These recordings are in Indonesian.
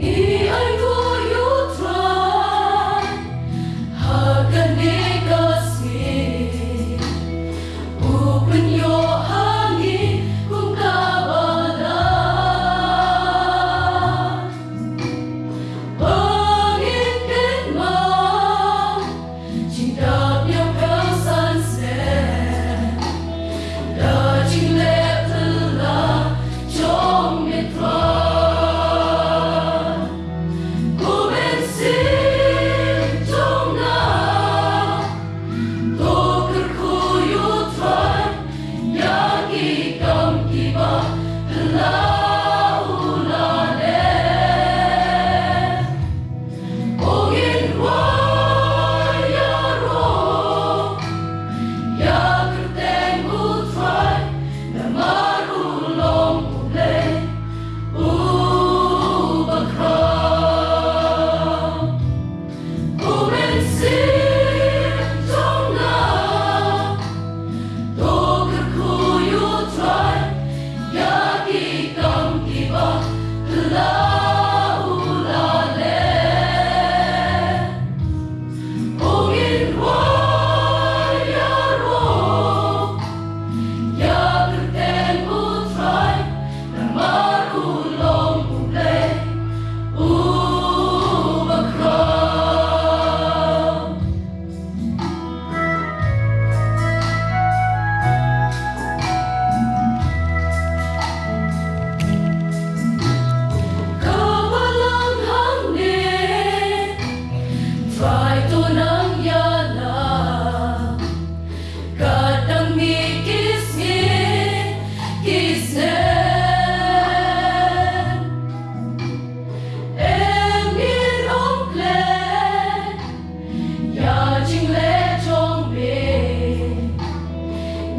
You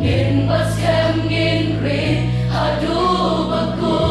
In was kem in hadu bagus.